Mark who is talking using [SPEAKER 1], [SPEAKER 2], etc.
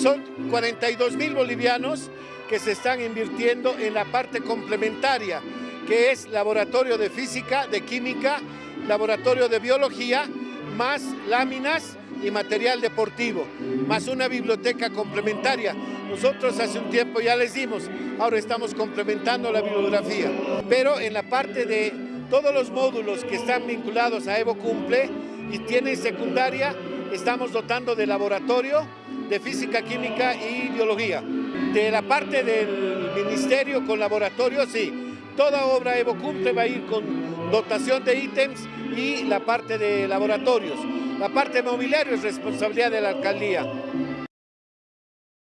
[SPEAKER 1] Son 42 mil bolivianos que se están invirtiendo en la parte complementaria, que es laboratorio de física, de química, laboratorio de biología, más láminas y material deportivo, más una biblioteca complementaria. Nosotros hace un tiempo ya les dimos, ahora estamos complementando la bibliografía, pero en la parte de todos los módulos que están vinculados a Evo Cumple y tienen secundaria, estamos dotando de laboratorio de física, química y biología. De la parte del ministerio con laboratorio, sí, toda obra Evo Cumple va a ir con dotación de ítems y la parte de laboratorios. La parte mobiliario es responsabilidad de la alcaldía.